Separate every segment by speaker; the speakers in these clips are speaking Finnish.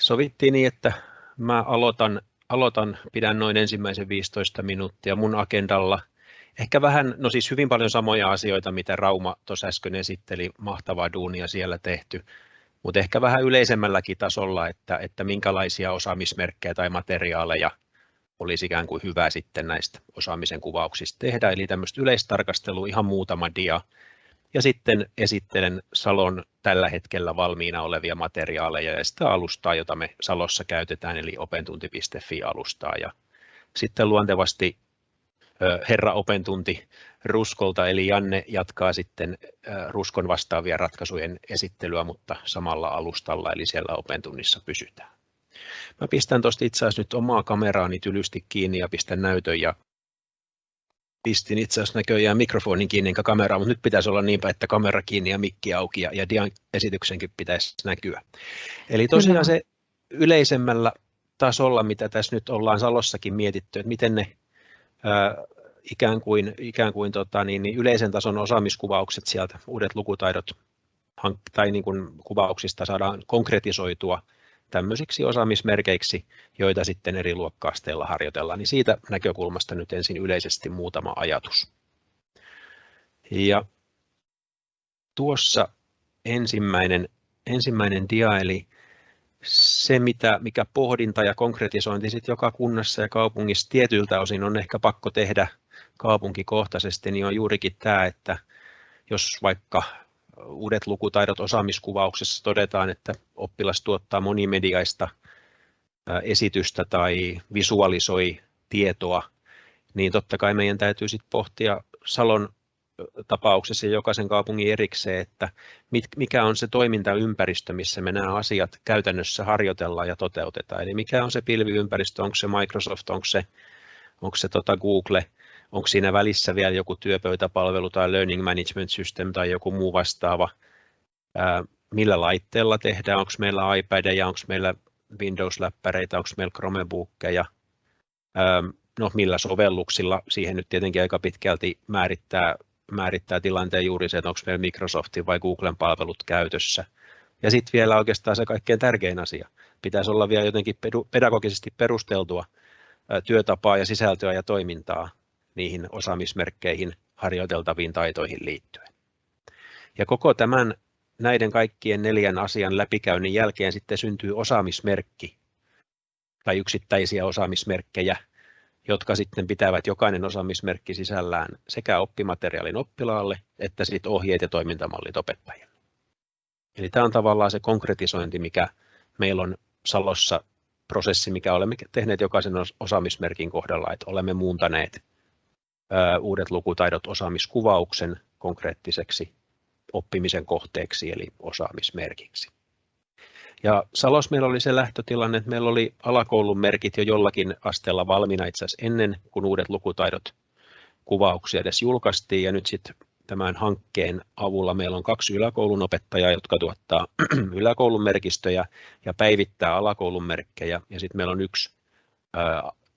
Speaker 1: Sovittiin niin, että mä aloitan, aloitan, pidän noin ensimmäisen 15 minuuttia mun agendalla. Ehkä vähän, no siis hyvin paljon samoja asioita, mitä Rauma tuossa äsken esitteli, mahtavaa duunia siellä tehty, mutta ehkä vähän yleisemmälläkin tasolla, että, että minkälaisia osaamismerkkejä tai materiaaleja olisi ikään kuin hyvä sitten näistä osaamisen kuvauksista tehdä, eli tämmöistä yleistarkastelua, ihan muutama dia, ja sitten esittelen Salon tällä hetkellä valmiina olevia materiaaleja ja sitä alustaa, jota me Salossa käytetään, eli opentunti.fi-alustaa. Ja sitten luontevasti herra opentunti Ruskolta, eli Janne jatkaa sitten Ruskon vastaavia ratkaisujen esittelyä, mutta samalla alustalla, eli siellä opentunnissa pysytään. Mä pistän tuosta itse asiassa nyt omaa kameraani tylysti kiinni ja pistän näytön ja pistin itse asiassa näköjään mikrofonin kiinni enkä kameraa, mutta nyt pitäisi olla niinpä, että kamera kiinni ja mikki auki ja, ja dian esityksenkin pitäisi näkyä. Eli tosiaan se yleisemmällä tasolla, mitä tässä nyt ollaan Salossakin mietitty, että miten ne ää, ikään kuin, ikään kuin tota, niin, niin yleisen tason osaamiskuvaukset sieltä, uudet lukutaidot tai niin kuin kuvauksista saadaan konkretisoitua tämmöisiksi osaamismerkeiksi, joita sitten eri luokkaasteilla harjoitellaan, niin siitä näkökulmasta nyt ensin yleisesti muutama ajatus. Ja tuossa ensimmäinen, ensimmäinen dia, eli se, mitä, mikä pohdinta ja konkretisointi sitten joka kunnassa ja kaupungissa tietyiltä osin on ehkä pakko tehdä kaupunkikohtaisesti, niin on juurikin tämä, että jos vaikka uudet lukutaidot osaamiskuvauksessa todetaan, että oppilas tuottaa monimediaista esitystä tai visualisoi tietoa, niin totta kai meidän täytyy sitten pohtia Salon tapauksessa ja jokaisen kaupungin erikseen, että mikä on se toimintaympäristö, missä me nämä asiat käytännössä harjoitellaan ja toteutetaan. Eli mikä on se pilviympäristö, onko se Microsoft, onko se, onko se tota Google, onko siinä välissä vielä joku työpöytäpalvelu tai learning management system tai joku muu vastaava, millä laitteella tehdään, onko meillä iPadeja, onko meillä Windows-läppäreitä, onko meillä Chromebookkeja, no millä sovelluksilla, siihen nyt tietenkin aika pitkälti määrittää, määrittää tilanteen juuri se, että onko meillä Microsoftin vai Googlen palvelut käytössä. Ja sitten vielä oikeastaan se kaikkein tärkein asia, pitäisi olla vielä jotenkin pedagogisesti perusteltua työtapaa ja sisältöä ja toimintaa niihin osaamismerkkeihin harjoiteltaviin taitoihin liittyen. Ja koko tämän näiden kaikkien neljän asian läpikäynnin jälkeen sitten syntyy osaamismerkki tai yksittäisiä osaamismerkkejä, jotka sitten pitävät jokainen osaamismerkki sisällään sekä oppimateriaalin oppilaalle että sitten ohjeet ja toimintamallit opettajille. Eli tämä on tavallaan se konkretisointi, mikä meillä on Salossa prosessi, mikä olemme tehneet jokaisen osaamismerkin kohdalla, että olemme muuntaneet uudet lukutaidot osaamiskuvauksen konkreettiseksi oppimisen kohteeksi eli osaamismerkiksi. Ja Salos meillä oli se lähtötilanne, että meillä oli alakoulun merkit jo jollakin asteella valmiina itse asiassa ennen kuin uudet lukutaidot kuvauksia edes julkaistiin ja nyt sitten tämän hankkeen avulla meillä on kaksi yläkoulun opettajaa, jotka tuottaa yläkoulun merkistöjä ja päivittää alakoulun merkkejä ja sitten meillä on yksi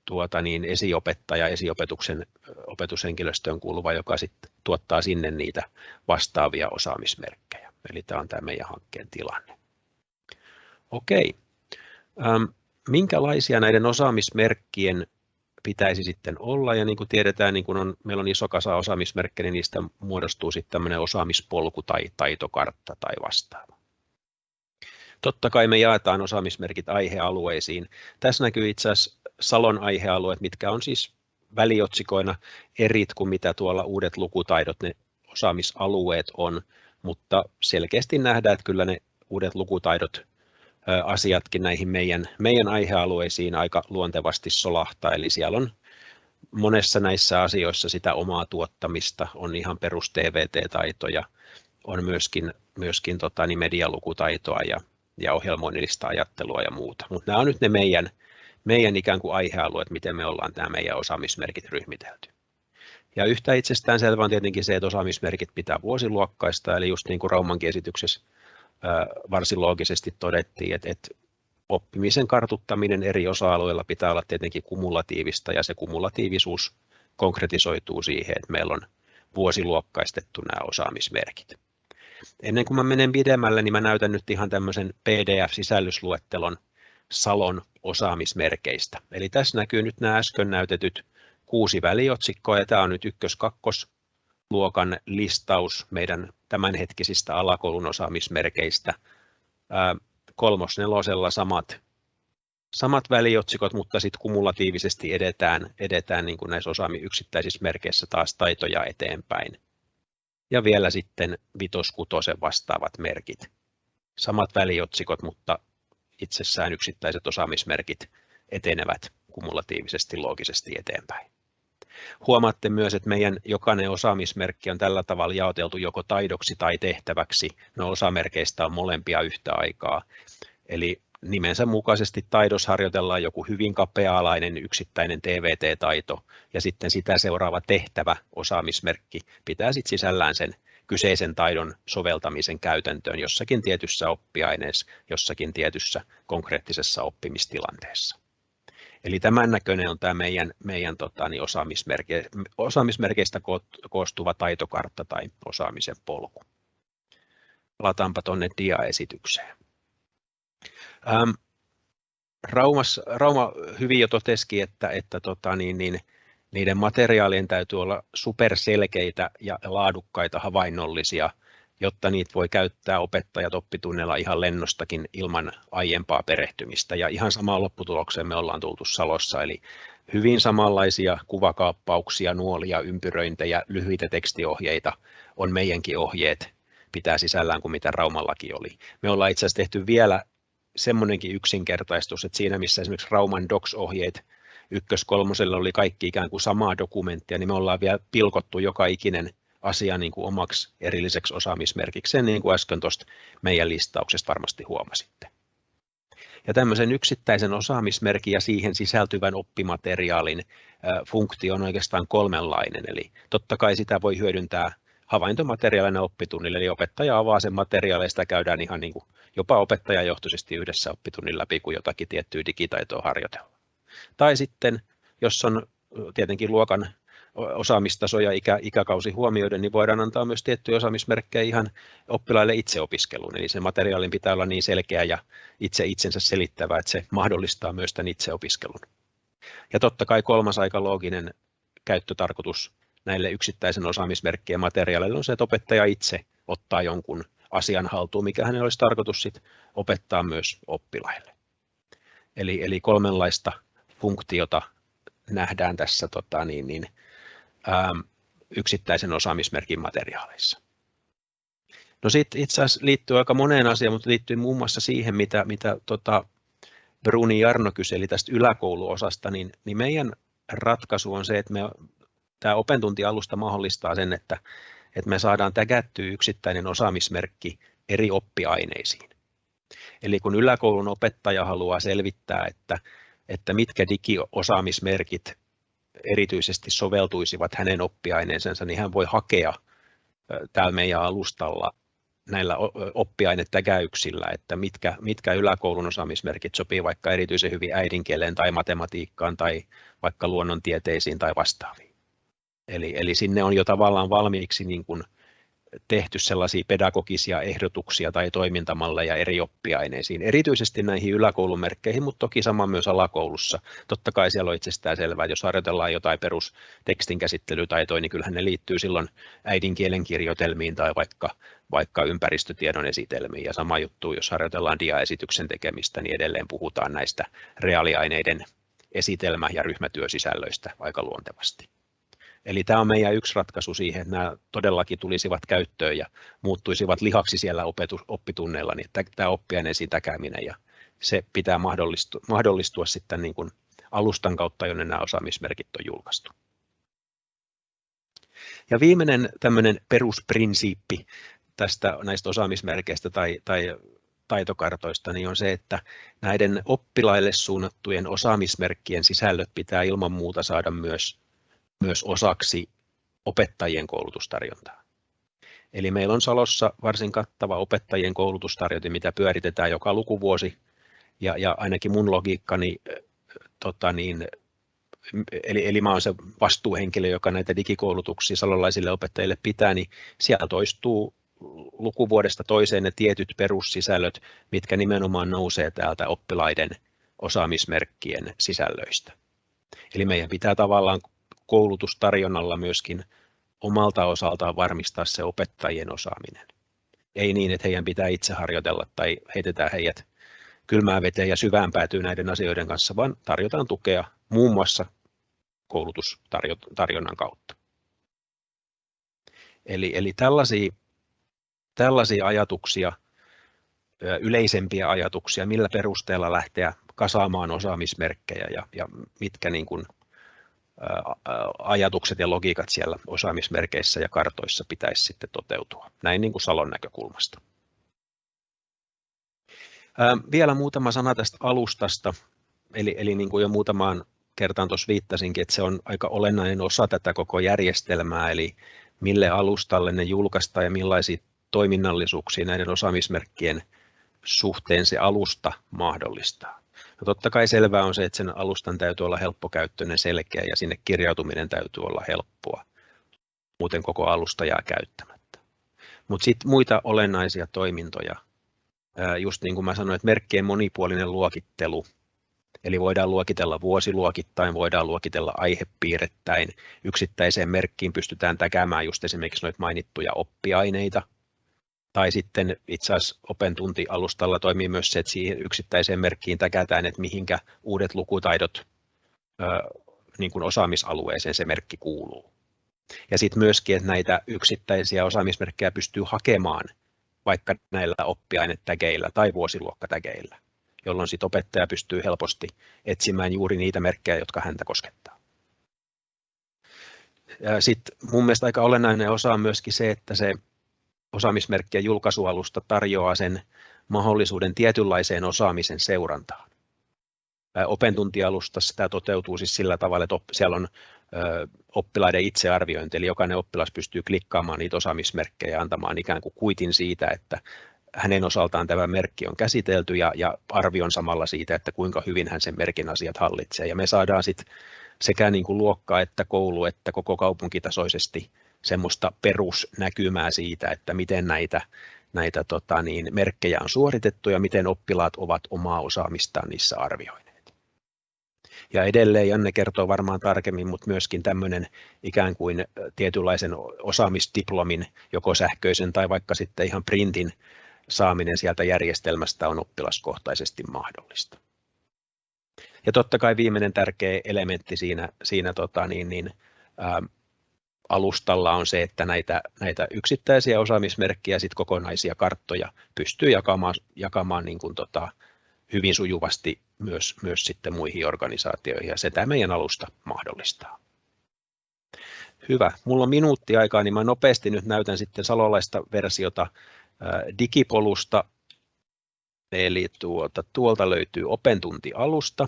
Speaker 1: tuota, niin esiopettaja, esiopetuksen opetushenkilöstöön kuuluva, joka sitten tuottaa sinne niitä vastaavia osaamismerkkejä. Eli tämä on tämä meidän hankkeen tilanne. Okei. Ähm, minkälaisia näiden osaamismerkkien pitäisi sitten olla, ja niin kuin tiedetään, niin kun on, meillä on iso kasa osaamismerkkejä, niin niistä muodostuu sitten tämmöinen osaamispolku tai taitokartta tai vastaava. Totta kai me jaetaan osaamismerkit aihealueisiin. Tässä näkyy itse asiassa Salon aihealueet, mitkä on siis väliotsikoina erit kuin mitä tuolla uudet lukutaidot, ne osaamisalueet on, mutta selkeästi nähdään, että kyllä ne uudet lukutaidot asiatkin näihin meidän, meidän aihealueisiin aika luontevasti solahtaa, eli siellä on monessa näissä asioissa sitä omaa tuottamista, on ihan perus TVT-taitoja, on myöskin, myöskin tota, niin medialukutaitoa ja, ja ohjelmoinnillista ajattelua ja muuta, mutta nämä on nyt ne meidän, meidän ikään kuin aihealueet, miten me ollaan tämä meidän osaamismerkit ryhmitelty. Ja yhtä itsestään selvä on tietenkin se, että osaamismerkit pitää vuosiluokkaista, eli just niin kuin Raumankin esityksessä varsin loogisesti todettiin, että, että oppimisen kartuttaminen eri osa-alueilla pitää olla tietenkin kumulatiivista, ja se kumulatiivisuus konkretisoituu siihen, että meillä on vuosiluokkaistettu nämä osaamismerkit. Ennen kuin mä menen pidemmälle, niin mä näytän nyt ihan tämmöisen PDF-sisällysluettelon Salon osaamismerkeistä. Eli tässä näkyy nyt nämä äsken näytetyt kuusi väliotsikkoa, ja tämä on nyt ykkös-kakkos luokan listaus meidän tämänhetkisistä alakoulun osaamismerkeistä. Kolmosnelosella samat, samat väliotsikot, mutta sitten kumulatiivisesti edetään, edetään niin kuin näissä osaami yksittäisissä merkeissä taas taitoja eteenpäin. Ja vielä sitten vitoskutosen vastaavat merkit. Samat väliotsikot, mutta itsessään yksittäiset osaamismerkit etenevät kumulatiivisesti loogisesti eteenpäin. Huomaatte myös, että meidän jokainen osaamismerkki on tällä tavalla jaoteltu joko taidoksi tai tehtäväksi. No osamerkeistä on molempia yhtä aikaa. Eli nimensä mukaisesti taidos harjoitellaan joku hyvin kapea-alainen yksittäinen TVT-taito ja sitten sitä seuraava tehtävä osaamismerkki pitää sitten sisällään sen kyseisen taidon soveltamisen käytäntöön jossakin tietyssä oppiaineessa, jossakin tietyssä konkreettisessa oppimistilanteessa. Eli tämän näköinen on tämä meidän, meidän tota, niin osaamismerke, osaamismerkeistä koostuva taitokartta tai osaamisen polku. Palataanpa tuonne diaesitykseen. Ähm, Raumas, Rauma hyvin jo totesikin, että, että tota, niin, niin, niiden materiaalien täytyy olla superselkeitä ja laadukkaita havainnollisia – jotta niitä voi käyttää opettajat oppitunnella ihan lennostakin ilman aiempaa perehtymistä. Ja ihan samaan lopputulokseen me ollaan tultu Salossa, eli hyvin samanlaisia kuvakaappauksia, nuolia, ympyröintejä, lyhyitä tekstiohjeita on meidänkin ohjeet pitää sisällään kuin mitä Raumallakin oli. Me ollaan itse asiassa tehty vielä semmoinenkin yksinkertaistus, että siinä missä esimerkiksi Rauman Docs-ohjeet ykkös-kolmoselle oli kaikki ikään kuin samaa dokumenttia, niin me ollaan vielä pilkottu joka ikinen asia niin kuin omaksi erilliseksi osaamismerkikseen, niin kuin äsken tuosta meidän listauksesta varmasti huomasitte. Ja tämmöisen yksittäisen osaamismerkin ja siihen sisältyvän oppimateriaalin funktio on oikeastaan kolmenlainen, eli totta kai sitä voi hyödyntää havaintomateriaalina oppitunnille, eli opettaja avaa sen materiaalin, sitä käydään ihan niin kuin jopa opettajajohtoisesti yhdessä oppitunnin läpi, kun jotakin tiettyä digitaitoa harjoitellaan. Tai sitten, jos on tietenkin luokan osaamistaso ja ikä, ikäkausi huomioiden, niin voidaan antaa myös tiettyjä osaamismerkkejä ihan oppilaille itseopiskeluun. Eli se materiaalin pitää olla niin selkeä ja itse itsensä selittävä, että se mahdollistaa myös tämän itseopiskelun. Ja totta kai kolmas aika looginen käyttötarkoitus näille yksittäisen osaamismerkkien materiaaleille on se, että opettaja itse ottaa jonkun asian haltuun, mikä hänellä olisi tarkoitus sit opettaa myös oppilaille. Eli, eli kolmenlaista funktiota nähdään tässä tota, niin, niin, Ähm, yksittäisen osaamismerkin materiaaleissa. No sitten itse asiassa liittyy aika moneen asiaan, mutta liittyy muun muassa siihen, mitä, mitä tota Bruni Jarno kyseli tästä yläkouluosasta, niin, niin meidän ratkaisu on se, että me, tämä opentuntialusta mahdollistaa sen, että, että me saadaan tägättyä yksittäinen osaamismerkki eri oppiaineisiin. Eli kun yläkoulun opettaja haluaa selvittää, että, että mitkä digiosaamismerkit erityisesti soveltuisivat hänen oppiaineensa, niin hän voi hakea täällä meidän alustalla näillä oppiainetägäyksillä, että mitkä, mitkä yläkoulun osaamismerkit sopii vaikka erityisen hyvin äidinkieleen tai matematiikkaan tai vaikka luonnontieteisiin tai vastaaviin. Eli, eli sinne on jo tavallaan valmiiksi niin kuin tehty sellaisia pedagogisia ehdotuksia tai toimintamalleja eri oppiaineisiin, erityisesti näihin yläkoulumerkkeihin, mutta toki sama myös alakoulussa. Totta kai siellä on itsestään selvää, että jos harjoitellaan jotain perustekstin käsittelytaitoja, niin kyllähän ne liittyy silloin äidinkielen kirjoitelmiin tai vaikka, vaikka ympäristötiedon esitelmiin. Ja sama juttu, jos harjoitellaan diaesityksen tekemistä, niin edelleen puhutaan näistä reaaliaineiden esitelmä- ja ryhmätyösisällöistä aika luontevasti. Eli tämä on meidän yksi ratkaisu siihen, että nämä todellakin tulisivat käyttöön ja muuttuisivat lihaksi siellä opetus, oppitunneilla, niin tämä oppiaineen sitäkääminen ja se pitää mahdollistua, mahdollistua sitten niin kuin alustan kautta, jonne nämä osaamismerkit on julkaistu. Ja viimeinen tämmöinen perusprinsiippi tästä näistä osaamismerkeistä tai, tai taitokartoista niin on se, että näiden oppilaille suunnattujen osaamismerkkien sisällöt pitää ilman muuta saada myös myös osaksi opettajien koulutustarjontaa. Eli meillä on Salossa varsin kattava opettajien koulutustarjonta, mitä pyöritetään joka lukuvuosi, ja, ja ainakin mun logiikkani, tota niin, eli, eli mä olen se vastuuhenkilö, joka näitä digikoulutuksia salolaisille opettajille pitää, niin siellä toistuu lukuvuodesta toiseen ne tietyt perussisällöt, mitkä nimenomaan nousee täältä oppilaiden osaamismerkkien sisällöistä. Eli meidän pitää tavallaan koulutustarjonnalla myöskin omalta osaltaan varmistaa se opettajien osaaminen. Ei niin, että heidän pitää itse harjoitella tai heitetään heidät kylmään veteen ja syvään päätyy näiden asioiden kanssa, vaan tarjotaan tukea muun muassa koulutustarjonnan kautta. Eli, eli tällaisia, tällaisia ajatuksia, yleisempiä ajatuksia, millä perusteella lähteä kasaamaan osaamismerkkejä ja, ja mitkä niin kuin, ajatukset ja logiikat siellä osaamismerkeissä ja kartoissa pitäisi sitten toteutua. Näin niin kuin Salon näkökulmasta. Vielä muutama sana tästä alustasta, eli, eli niin kuin jo muutamaan kertaan tuossa viittasinkin, että se on aika olennainen osa tätä koko järjestelmää, eli mille alustalle ne julkaistaan ja millaisia toiminnallisuuksia näiden osaamismerkkien suhteen se alusta mahdollistaa. No totta kai selvää on se, että sen alustan täytyy olla helppokäyttöinen, selkeä ja sinne kirjautuminen täytyy olla helppoa. Muuten koko alusta jää käyttämättä. Mutta sitten muita olennaisia toimintoja, just niin kuin mä sanoin, että merkkien monipuolinen luokittelu, eli voidaan luokitella vuosiluokittain, voidaan luokitella aihepiirettäin, yksittäiseen merkkiin pystytään täkäämään just esimerkiksi noita mainittuja oppiaineita, tai sitten itse asiassa OpenTunti-alustalla toimii myös se, että siihen yksittäiseen merkkiin täkätään, että mihinkä uudet lukutaidot niin kuin osaamisalueeseen se merkki kuuluu. Ja sitten myöskin, että näitä yksittäisiä osaamismerkkejä pystyy hakemaan vaikka näillä oppiainetägeillä tai vuosiluokkatägeillä, jolloin sitten opettaja pystyy helposti etsimään juuri niitä merkkejä, jotka häntä koskettaa. Sitten mun mielestä aika olennainen osa on myöskin se, että se osaamismerkkien julkaisualusta tarjoaa sen mahdollisuuden tietynlaiseen osaamisen seurantaan. Opentuntialustassa tämä toteutuu siis sillä tavalla, että siellä on oppilaiden itsearviointi, eli jokainen oppilas pystyy klikkaamaan niitä osaamismerkkejä ja antamaan ikään kuin kuitin siitä, että hänen osaltaan tämä merkki on käsitelty ja, ja arvion samalla siitä, että kuinka hyvin hän sen merkin asiat hallitsee. Ja me saadaan sitten sekä niin kuin luokka että koulu että koko kaupunkitasoisesti semmoista perusnäkymää siitä, että miten näitä, näitä tota niin, merkkejä on suoritettu ja miten oppilaat ovat omaa osaamistaan niissä arvioineet. Ja edelleen Janne kertoo varmaan tarkemmin, mutta myöskin tämmöinen ikään kuin tietynlaisen osaamisdiplomin, joko sähköisen tai vaikka sitten ihan printin saaminen sieltä järjestelmästä on oppilaskohtaisesti mahdollista. Ja totta kai viimeinen tärkeä elementti siinä, siinä tota niin, niin, ää, alustalla on se, että näitä, näitä yksittäisiä osaamismerkkejä sit kokonaisia karttoja pystyy jakamaan, jakamaan niin kuin tota, hyvin sujuvasti myös, myös sitten muihin organisaatioihin ja se tämä meidän alusta mahdollistaa. Hyvä. Mulla on minuutti aikaa, niin mä nopeasti nyt näytän sitten salolaista versiota digipolusta. Eli tuota, tuolta löytyy OpenTunti-alusta.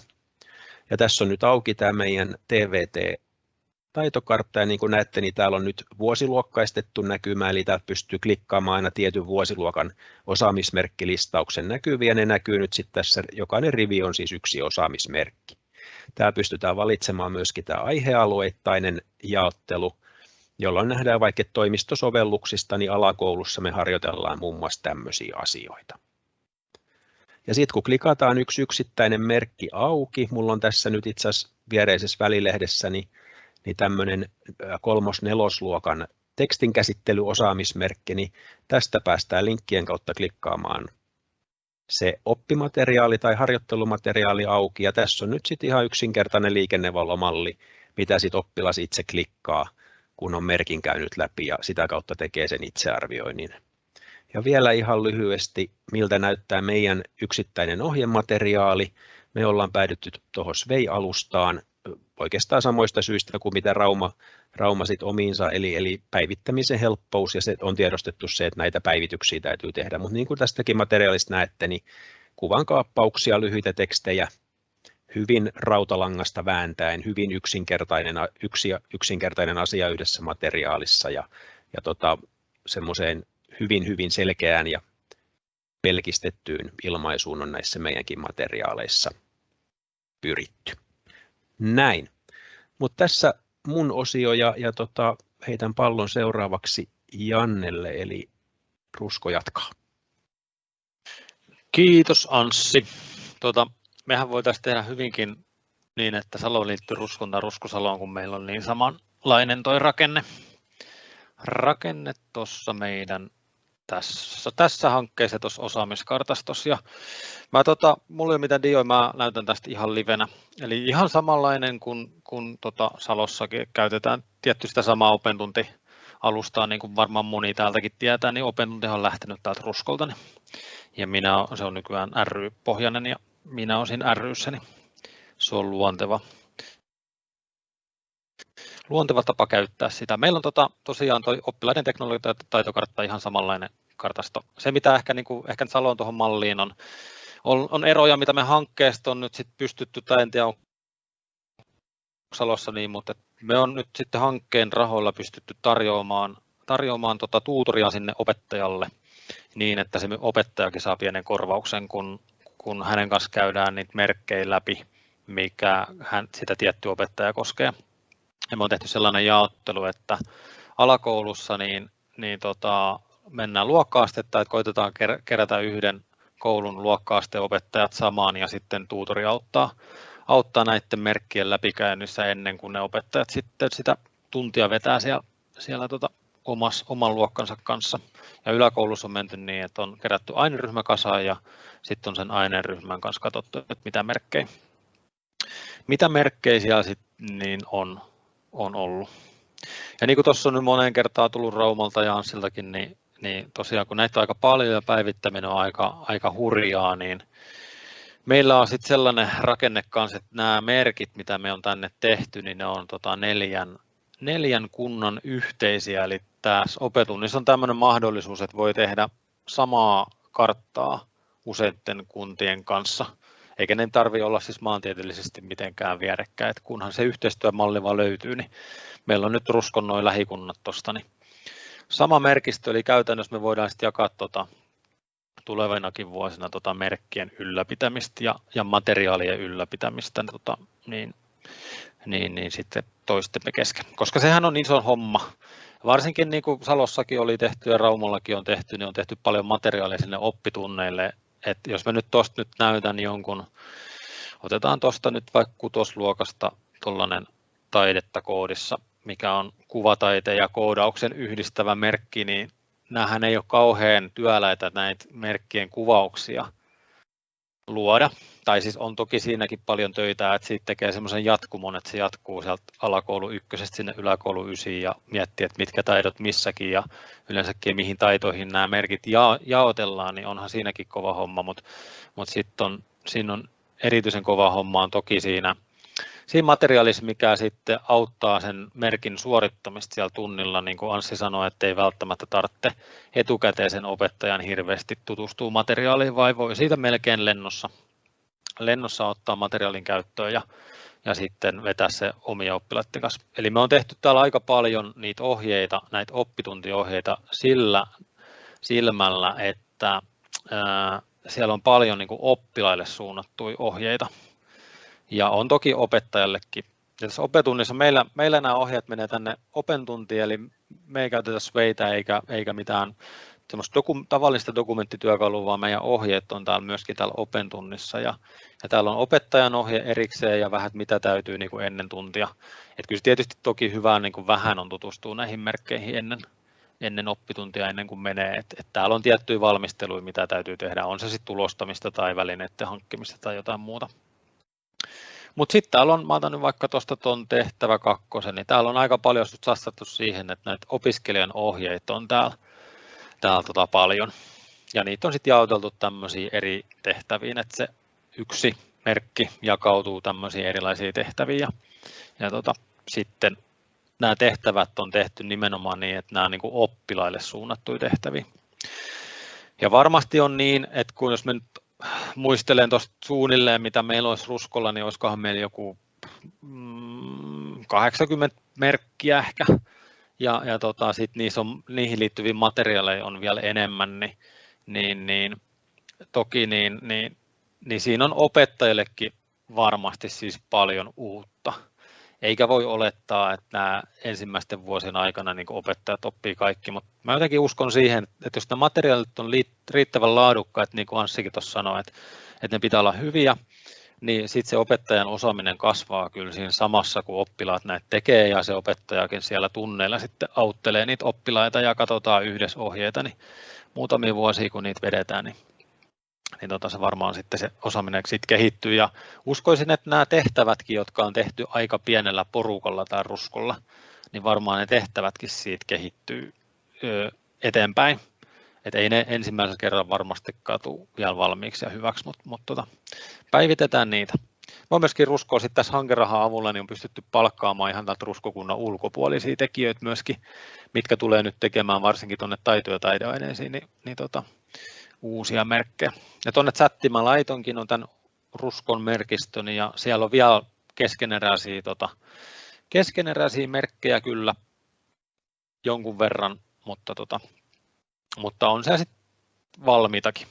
Speaker 1: Ja tässä on nyt auki tämä meidän TVT taitokartta ja niin kuin näette, niin täällä on nyt vuosiluokkaistettu näkymä, eli täältä pystyy klikkaamaan aina tietyn vuosiluokan osaamismerkkilistauksen näkyviä, ne näkyy nyt sitten tässä, jokainen rivi on siis yksi osaamismerkki. Täällä pystytään valitsemaan myöskin tämä aihealueittainen jaottelu, jolloin nähdään vaikka toimistosovelluksista, niin alakoulussa me harjoitellaan muun muassa tämmöisiä asioita. Ja sitten kun klikataan yksi yksittäinen merkki auki, mulla on tässä nyt itse asiassa viereisessä välilehdessäni niin niin tämmöinen kolmos-nelosluokan tekstin käsittelyosaamismerkki, niin tästä päästään linkkien kautta klikkaamaan se oppimateriaali tai harjoittelumateriaali auki, ja tässä on nyt sitten ihan yksinkertainen liikennevalomalli, mitä sitten oppilas itse klikkaa, kun on merkin käynyt läpi ja sitä kautta tekee sen itsearvioinnin. Ja vielä ihan lyhyesti, miltä näyttää meidän yksittäinen ohjemateriaali. Me ollaan päädytty tuohon Svei-alustaan, oikeastaan samoista syistä kuin mitä Rauma, Rauma sit omiinsa, eli, eli päivittämisen helppous ja se on tiedostettu se, että näitä päivityksiä täytyy tehdä, mutta niin kuin tästäkin materiaalista näette, niin kuvan kaappauksia, lyhyitä tekstejä, hyvin rautalangasta vääntäen, hyvin yksinkertainen, yksi, yksinkertainen asia yhdessä materiaalissa ja, ja tota, semmoiseen hyvin, hyvin selkeään ja pelkistettyyn ilmaisuun on näissä meidänkin materiaaleissa pyritty. Näin. Mutta tässä mun osio ja, ja tota, heitän pallon seuraavaksi Jannelle, eli Rusko jatkaa.
Speaker 2: Kiitos Anssi. Tuota, mehän voitaisiin tehdä hyvinkin niin, että Salo liittyy Ruskon tai Rusko Saloon, kun meillä on niin samanlainen toi rakenne. Rakenne tuossa meidän tässä, tässä hankkeessa tuossa osaamiskartastossa. Ja mä tota, mulla ei ole mitään dioja, mä näytän tästä ihan livenä. Eli ihan samanlainen kuin, kuin tota Salossakin käytetään tietty sitä samaa opentunti alustaa, niin kuin varmaan moni täältäkin tietää, niin opentunti on lähtenyt täältä Ruskolta. Niin, ja minä, se on nykyään ry-pohjainen ja minä olen siinä niin se on luonteva, luonteva tapa käyttää sitä. Meillä on tota, tosiaan toi oppilaiden teknologiataitokartta ihan samanlainen kartasto. Se, mitä ehkä, niin kuin, ehkä Salon tuohon malliin on, on, on, eroja, mitä me hankkeesta on nyt sit pystytty, tai en tiedä, Salossa niin, mutta me on nyt sitten hankkeen rahoilla pystytty tarjoamaan, tarjoamaan tota tuutoria sinne opettajalle niin, että se opettajakin saa pienen korvauksen, kun, kun hänen kanssa käydään niitä merkkejä läpi, mikä hän, sitä tiettyä opettajaa koskee. Ja me on tehty sellainen jaottelu, että alakoulussa niin, niin tota, mennään luokkaastetta, että koitetaan kerätä yhden koulun luokkaasteen opettajat samaan ja sitten tuutori auttaa, auttaa näiden merkkien läpikäynnissä ennen kuin ne opettajat sitten sitä tuntia vetää siellä, siellä tota omas, oman luokkansa kanssa. Ja yläkoulussa on menty niin, että on kerätty aineryhmä kasaan ja sitten on sen aineryhmän kanssa katsottu, että mitä merkkejä, mitä merkkejä siellä sitten niin on, on ollut. Ja niin kuin tuossa on nyt moneen kertaan tullut Raumalta ja Anssiltakin, niin, niin tosiaan kun näitä on aika paljon ja päivittäminen on aika, aika hurjaa, niin meillä on sitten sellainen rakenne kanssa, että nämä merkit, mitä me on tänne tehty, niin ne on tota neljän, neljän kunnan yhteisiä, eli tässä opetunnissa on tämmöinen mahdollisuus, että voi tehdä samaa karttaa useiden kuntien kanssa, eikä ne tarvitse olla siis maantieteellisesti mitenkään vierekkäin, että kunhan se yhteistyömalli vaan löytyy, niin meillä on nyt ruskon noin lähikunnat tuosta, niin sama merkistö, eli käytännössä me voidaan sitten jakaa tuota, tulevinakin vuosina tuota merkkien ylläpitämistä ja, ja materiaalien ylläpitämistä, niin, tota, niin, niin, niin sitten toistemme kesken, koska sehän on iso homma. Varsinkin niin kuin Salossakin oli tehty ja Raumallakin on tehty, niin on tehty paljon materiaalia sinne oppitunneille. Et jos mä nyt tuosta nyt näytän jonkun, otetaan tuosta nyt vaikka kutosluokasta tuollainen taidetta koodissa, mikä on kuvataiteen ja koodauksen yhdistävä merkki, niin näähän ei ole kauhean työläitä näitä merkkien kuvauksia luoda. Tai siis on toki siinäkin paljon töitä, että siitä tekee semmoisen jatkumon, että se jatkuu sieltä alakoulu ykkösestä sinne yläkoulu ysiin ja miettii, että mitkä taidot missäkin ja yleensäkin mihin taitoihin nämä merkit ja, jaotellaan, niin onhan siinäkin kova homma, mutta, mutta sitten on, siinä on erityisen kova homma on toki siinä siinä materiaalissa, mikä sitten auttaa sen merkin suorittamista siellä tunnilla, niin kuin Anssi sanoi, että ei välttämättä tarvitse etukäteen sen opettajan hirveästi tutustua materiaaliin, vai voi siitä melkein lennossa, lennossa ottaa materiaalin käyttöön ja, ja sitten vetää se omia oppilaiden kanssa. Eli me on tehty täällä aika paljon niitä ohjeita, näitä oppituntiohjeita sillä silmällä, että ää, siellä on paljon niin kuin oppilaille suunnattuja ohjeita, ja on toki opettajallekin. Ja tässä opetunnissa meillä, meillä nämä ohjeet menee tänne opentuntiin, eli me ei käytetä sveitä eikä, eikä mitään semmoista doku, tavallista dokumenttityökalua, vaan meidän ohjeet on täällä myöskin täällä opentunnissa. Ja, ja täällä on opettajan ohje erikseen ja vähän mitä täytyy niin kuin ennen tuntia. Et kyllä tietysti toki hyvä niin kuin vähän on tutustua näihin merkkeihin ennen, ennen oppituntia, ennen kuin menee. Et, et täällä on tiettyjä valmisteluja, mitä täytyy tehdä, on se sitten tulostamista tai välineiden hankkimista tai jotain muuta. Mutta sitten täällä on, mä otan nyt vaikka tuosta tuon tehtävä kakkosen, niin täällä on aika paljon satsattu siihen, että näitä opiskelijan ohjeita on täällä, täällä tota paljon. Ja niitä on sitten jaoteltu tämmöisiin eri tehtäviin, että se yksi merkki jakautuu tämmöisiin erilaisiin tehtäviin. Ja, ja tota, sitten nämä tehtävät on tehty nimenomaan niin, että nämä on niin kuin oppilaille suunnattuja tehtäviä. Ja varmasti on niin, että kun jos me nyt muistelen tuosta suunnilleen, mitä meillä olisi ruskolla, niin olisikohan meillä joku 80 mm, merkkiä ehkä. Ja, ja tota, sit niissä on, niihin liittyviä materiaaleja on vielä enemmän, niin, niin, niin toki niin, niin, niin siinä on opettajillekin varmasti siis paljon uutta. Eikä voi olettaa, että nämä ensimmäisten vuosien aikana niin opettajat oppii kaikki, mutta mä jotenkin uskon siihen, että jos nämä materiaalit on riittävän laadukkaat, niin kuin Anssikin tuossa sanoi, että, että ne pitää olla hyviä, niin sitten se opettajan osaaminen kasvaa kyllä siinä samassa, kun oppilaat näitä tekee ja se opettajakin siellä tunneilla sitten auttelee niitä oppilaita ja katsotaan yhdessä ohjeita, niin muutamia vuosia kun niitä vedetään, niin, niin tota se varmaan sitten se osaaminen sitten kehittyy ja uskoisin, että nämä tehtävätkin, jotka on tehty aika pienellä porukalla tai ruskolla, niin varmaan ne tehtävätkin siitä kehittyy eteenpäin. Et ei ne ensimmäisellä kerralla varmasti katu vielä valmiiksi ja hyväksi, mutta, mutta tota, päivitetään niitä. Mä myöskin ruskoa sitten tässä hankerahan avulla niin on pystytty palkkaamaan ihan tältä ruskokunnan ulkopuolisia tekijöitä myöskin, mitkä tulee nyt tekemään varsinkin tuonne taito- ja taideaineisiin, niin, niin tota, uusia merkkejä. Ja tuonne chattiin mä laitonkin on tämän ruskon merkistön ja siellä on vielä keskeneräisiä, tota, keskeneräisiä merkkejä kyllä jonkun verran, mutta tota, mutta on se sitten valmiitakin.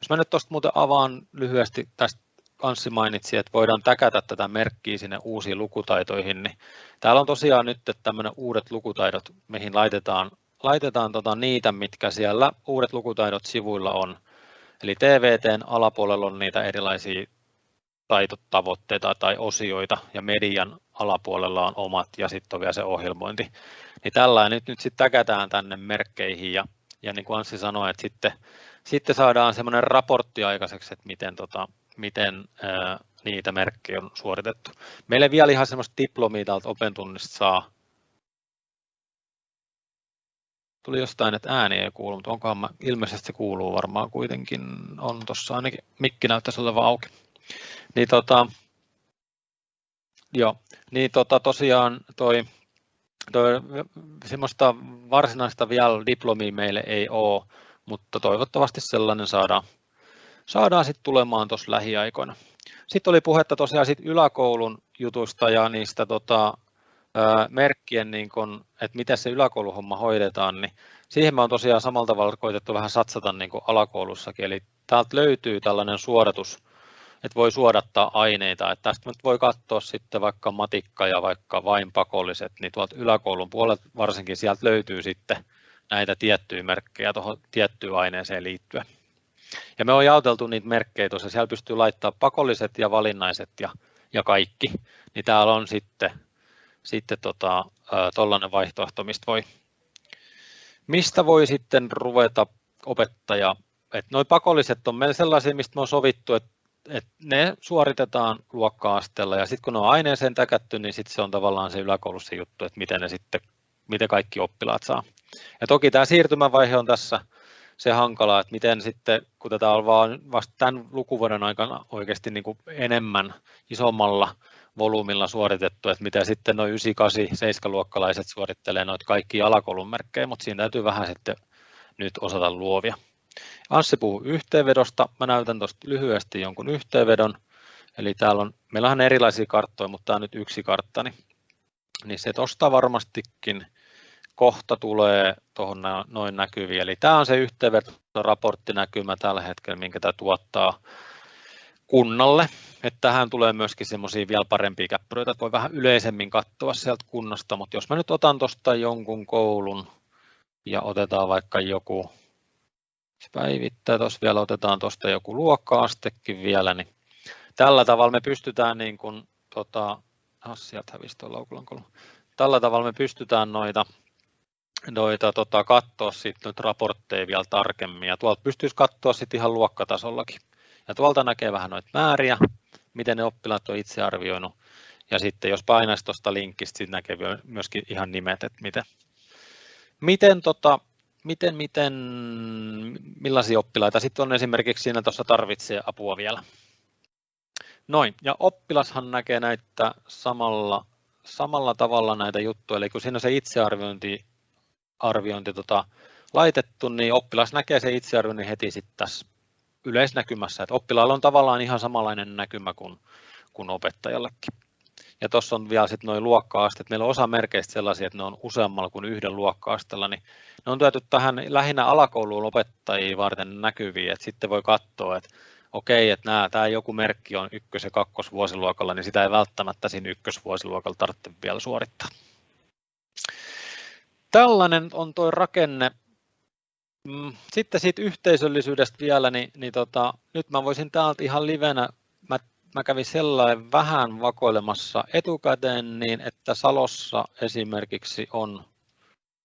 Speaker 2: Jos mä nyt tuosta muuten avaan lyhyesti, tästä Anssi mainitsi, että voidaan täkätä tätä merkkiä sinne uusiin lukutaitoihin, niin täällä on tosiaan nyt tämmöinen uudet lukutaidot, mihin laitetaan, laitetaan tota niitä, mitkä siellä uudet lukutaidot sivuilla on. Eli TVTn alapuolella on niitä erilaisia taitotavoitteita tai osioita ja median alapuolella on omat ja sitten on vielä se ohjelmointi. Niin tällainen nyt, nyt sitten täkätään tänne merkkeihin ja ja niin kuin Anssi sanoi, että sitten, sitten saadaan semmoinen raportti aikaiseksi, että miten, tota, miten ää, niitä merkkejä on suoritettu. Meille vielä ihan semmoista diplomia täältä opentunnista saa. Tuli jostain, että ääni ei kuulu, mutta onkohan mä, ilmeisesti se kuuluu varmaan kuitenkin, on tuossa ainakin mikki näyttäisi olevan auki. Niin tota, joo, niin tota, tosiaan toi toi, semmoista varsinaista vielä diplomia meille ei ole, mutta toivottavasti sellainen saadaan, saadaan sitten tulemaan tuossa lähiaikoina. Sitten oli puhetta tosiaan sit yläkoulun jutusta ja niistä tota, merkkien, niin kun, että miten se yläkouluhomma hoidetaan, niin siihen me on tosiaan samalla tavalla koitettu vähän satsata niin kuin alakoulussakin, eli täältä löytyy tällainen suoritus, että voi suodattaa aineita. Että tästä nyt voi katsoa sitten vaikka matikka ja vaikka vain pakolliset, niin tuolta yläkoulun puolelta varsinkin sieltä löytyy sitten näitä tiettyjä merkkejä tuohon tiettyyn aineeseen liittyen. Ja me on jaoteltu niitä merkkejä tuossa, siellä pystyy laittaa pakolliset ja valinnaiset ja, ja kaikki, niin täällä on sitten, sitten tota, vaihtoehto, mistä voi, mistä voi sitten ruveta opettaja, että noin pakolliset on meillä sellaisia, mistä me on sovittu, että että ne suoritetaan luokka-asteella ja sitten kun ne on aineeseen täkätty, niin sitten se on tavallaan se yläkoulussa juttu, että miten ne sitten, miten kaikki oppilaat saa. Ja toki tämä siirtymävaihe on tässä se hankala, että miten sitten, kun tätä on vaan vasta tämän lukuvuoden aikana oikeasti niin kuin enemmän, isommalla volyymilla suoritettu, että mitä sitten noin 9, 7 luokkalaiset suorittelee noita kaikki alakoulun merkkejä, mutta siinä täytyy vähän sitten nyt osata luovia. Anssi puhuu yhteenvedosta. Mä näytän tuosta lyhyesti jonkun yhteenvedon. Eli täällä on, meillä on erilaisia karttoja, mutta tämä on nyt yksi kartta, niin, niin se tuosta varmastikin kohta tulee tuohon noin näkyviin. Eli tämä on se yhteenvedoraporttinäkymä tällä hetkellä, minkä tämä tuottaa kunnalle. Että tähän tulee myöskin semmoisia vielä parempia käppyröitä, että voi vähän yleisemmin katsoa sieltä kunnasta, mutta jos mä nyt otan tuosta jonkun koulun ja otetaan vaikka joku se päivittää, tuossa vielä otetaan tuosta joku luokka-astekin vielä, niin tällä tavalla me pystytään niin kuin, tota, oh, sieltä hävisi Tällä tavalla me pystytään noita, noita tota, katsoa sitten raportteja vielä tarkemmin ja tuolta pystyisi katsoa sitten ihan luokkatasollakin. Ja tuolta näkee vähän noita määriä, miten ne oppilaat on itse arvioinut. Ja sitten jos painaisi tuosta linkistä, sitten näkee myöskin ihan nimet, että miten, miten tota, miten, miten, millaisia oppilaita sitten on esimerkiksi siinä tuossa tarvitsee apua vielä. Noin, ja oppilashan näkee näitä samalla, samalla tavalla näitä juttuja, eli kun siinä on se itsearviointi arviointi, tota, laitettu, niin oppilas näkee se itsearvioinnin heti sitten tässä yleisnäkymässä, että oppilaalla on tavallaan ihan samanlainen näkymä kuin, kuin opettajallekin. Ja tuossa on vielä sitten noin luokka-asteet. Meillä on osa merkeistä sellaisia, että ne on useammalla kuin yhden luokka-asteella, niin ne on työty tähän lähinnä alakouluun opettajia varten näkyviin, että sitten voi katsoa, että okei, että nämä, tämä joku merkki on ykkös- ja kakkosvuosiluokalla, niin sitä ei välttämättä siinä ykkösvuosiluokalla tarvitse vielä suorittaa. Tällainen on tuo rakenne. Mm, sitten siitä yhteisöllisyydestä vielä, niin, niin tota, nyt mä voisin täältä ihan livenä, mä, mä kävin sellainen vähän vakoilemassa etukäteen, niin että Salossa esimerkiksi on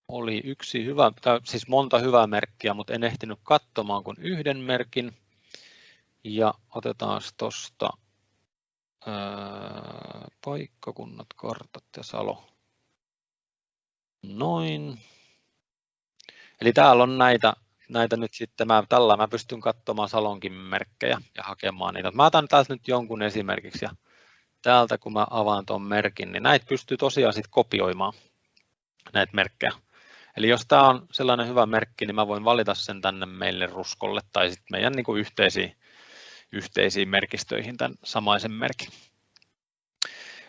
Speaker 2: oli yksi hyvä, tai siis monta hyvää merkkiä, mutta en ehtinyt katsomaan kuin yhden merkin. Ja otetaan tuosta paikkakunnat, kartat ja Salo. Noin. Eli täällä on näitä, näitä nyt sitten, mä, tällä mä pystyn katsomaan Salonkin merkkejä ja hakemaan niitä. Mä otan täältä nyt jonkun esimerkiksi ja täältä kun mä avaan tuon merkin, niin näitä pystyy tosiaan sitten kopioimaan näitä merkkejä. Eli jos tämä on sellainen hyvä merkki, niin mä voin valita sen tänne meille ruskolle tai sitten meidän niin kuin yhteisiin, yhteisiin merkistöihin tämän samaisen merkin.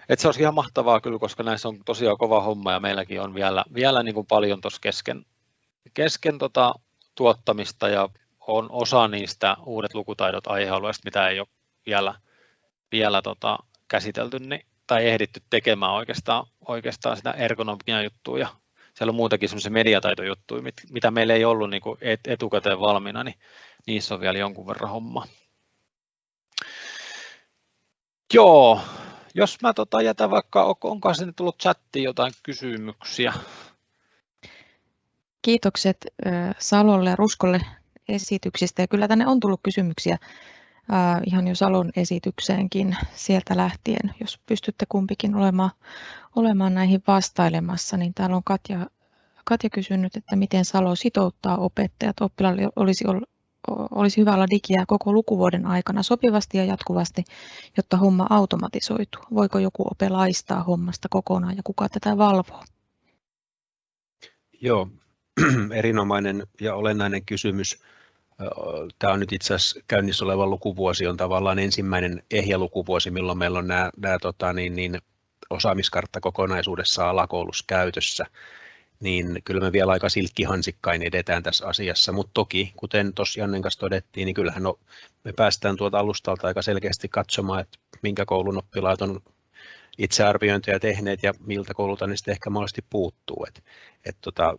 Speaker 2: Et se olisi ihan mahtavaa kyllä, koska näissä on tosiaan kova homma ja meilläkin on vielä, vielä niin kuin paljon tuossa kesken, kesken tota tuottamista ja on osa niistä uudet lukutaidot aihealueista, mitä ei ole vielä, vielä tota käsitelty niin, tai ehditty tekemään oikeastaan, oikeastaan sitä ergonomian juttua ja siellä on muutakin semmoisia mediataitojuttuja, mitä meillä ei ollut niin kuin etukäteen valmiina, niin niissä on vielä jonkun verran homma. Joo, jos mä tota jätän vaikka, onko sinne tullut chattiin jotain kysymyksiä?
Speaker 3: Kiitokset Salolle ja Ruskolle esityksistä ja kyllä tänne on tullut kysymyksiä ihan jo Salon esitykseenkin sieltä lähtien, jos pystytte kumpikin olemaan, olemaan näihin vastailemassa, niin täällä on Katja, Katja kysynyt, että miten Salo sitouttaa opettajat. Oppilaille olisi, olisi hyvä olla digiä koko lukuvuoden aikana sopivasti ja jatkuvasti, jotta homma automatisoituu. Voiko joku ope laistaa hommasta kokonaan ja kuka tätä valvoo?
Speaker 1: Joo, erinomainen ja olennainen kysymys. Tämä on nyt itse asiassa käynnissä oleva lukuvuosi, on tavallaan ensimmäinen ehjä lukuvuosi, milloin meillä on nämä, nämä tota, niin, niin, osaamiskartta kokonaisuudessaan alakoulussa käytössä, niin kyllä me vielä aika silkkihansikkain edetään tässä asiassa, mutta toki, kuten tuossa Jannen kanssa todettiin, niin kyllähän no, me päästään tuolta alustalta aika selkeästi katsomaan, että minkä koulun oppilaat on itsearviointeja tehneet ja miltä koululta ne sitten ehkä mahdollisesti puuttuu. Et, et tota,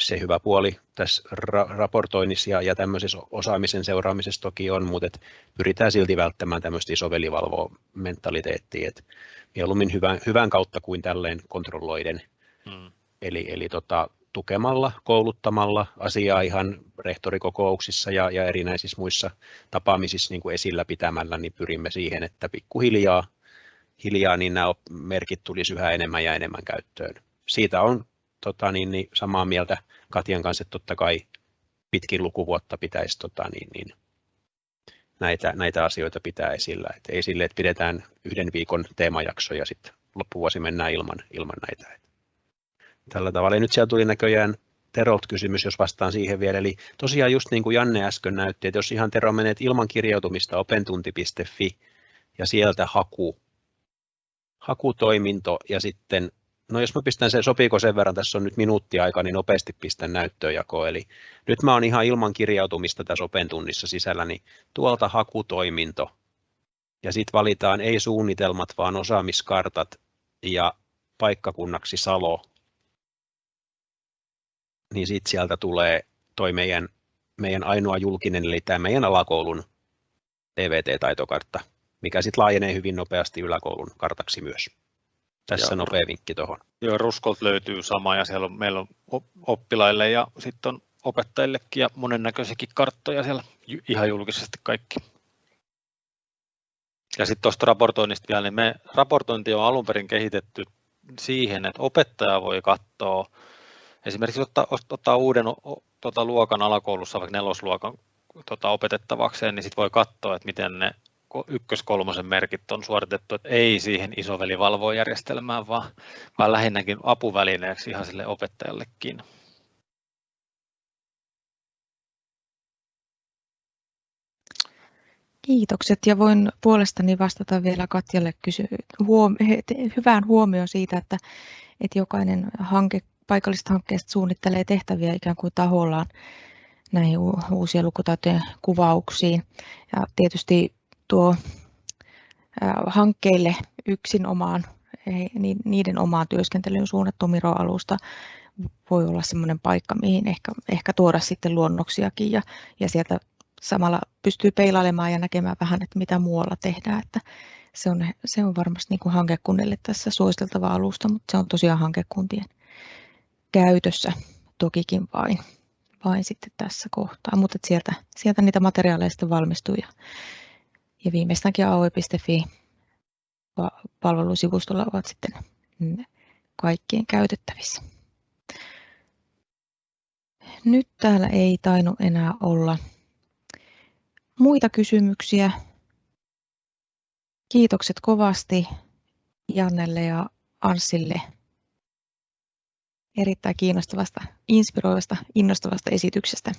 Speaker 1: se hyvä puoli tässä ra- raportoinnissa ja, ja tämmöisessä osaamisen seuraamisessa toki on, mutta et pyritään silti välttämään tämmöistä isovelivalvoa mentaliteettia, että mieluummin hyvän, hyvän kautta kuin tälleen kontrolloiden. Hmm. Eli, eli tota, tukemalla, kouluttamalla asiaa ihan rehtorikokouksissa ja, ja erinäisissä muissa tapaamisissa niin kuin esillä pitämällä, niin pyrimme siihen, että pikkuhiljaa hiljaa, niin nämä merkit tulisi yhä enemmän ja enemmän käyttöön. Siitä on tota, niin, niin, samaa mieltä Katian kanssa, että totta kai pitkin lukuvuotta pitäisi tota, niin, niin, näitä, näitä asioita pitää esillä. Et ei sille, että pidetään yhden viikon teemajakso ja sitten loppuvuosi mennään ilman, ilman näitä. Tällä tavalla. Ja nyt siellä tuli näköjään Terolt kysymys, jos vastaan siihen vielä. Eli tosiaan just niin kuin Janne äsken näytti, että jos ihan Tero menet ilman kirjautumista opentunti.fi ja sieltä haku, hakutoiminto ja sitten No jos mä pistän sen, sopiiko sen verran, tässä on nyt minuutti aika, niin nopeasti pistän näyttöönjakoon. Eli nyt mä oon ihan ilman kirjautumista tässä Open tunnissa sisällä, niin tuolta hakutoiminto. Ja sitten valitaan ei suunnitelmat, vaan osaamiskartat ja paikkakunnaksi Salo. Niin sitten sieltä tulee toi meidän, meidän ainoa julkinen, eli tämä meidän alakoulun TVT-taitokartta, mikä sitten laajenee hyvin nopeasti yläkoulun kartaksi myös. Tässä ja, nopea vinkki tuohon.
Speaker 2: Joo, Ruskolt löytyy sama ja siellä on, meillä on oppilaille ja sitten on opettajillekin ja monennäköisiäkin karttoja siellä ihan julkisesti kaikki. Ja sitten tuosta raportoinnista vielä, niin me raportointi on alun perin kehitetty siihen, että opettaja voi katsoa, esimerkiksi ottaa, ottaa uuden tota, luokan alakoulussa, vaikka nelosluokan tota, opetettavakseen, niin sitten voi katsoa, että miten ne ykköskolmosen merkit on suoritettu, että ei siihen isovelivalvojärjestelmään, vaan, vaan lähinnäkin apuvälineeksi ihan sille opettajallekin.
Speaker 3: Kiitokset ja voin puolestani vastata vielä Katjalle kysy- huom- hyvään huomioon siitä, että, että jokainen hanke, paikallisesta hankkeesta suunnittelee tehtäviä ikään kuin tahollaan näihin uusien lukutaitojen kuvauksiin. Ja tietysti tuo hankkeille yksin omaan, niiden omaan työskentelyyn suunnattu Miro-alusta voi olla sellainen paikka, mihin ehkä, ehkä tuoda sitten luonnoksiakin ja, ja sieltä samalla pystyy peilailemaan ja näkemään vähän, että mitä muualla tehdään. Että se, on, se on varmasti niin kuin hankekunnille tässä suositeltava alusta, mutta se on tosiaan hankekuntien käytössä tokikin vain, vain sitten tässä kohtaa. Mutta sieltä, sieltä niitä materiaaleja sitten valmistuu ja, ja viimeistäänkin aue.fi palvelusivustolla ovat sitten kaikkien käytettävissä. Nyt täällä ei tainnut enää olla muita kysymyksiä. Kiitokset kovasti Jannelle ja Anssille erittäin kiinnostavasta, inspiroivasta, innostavasta esityksestä.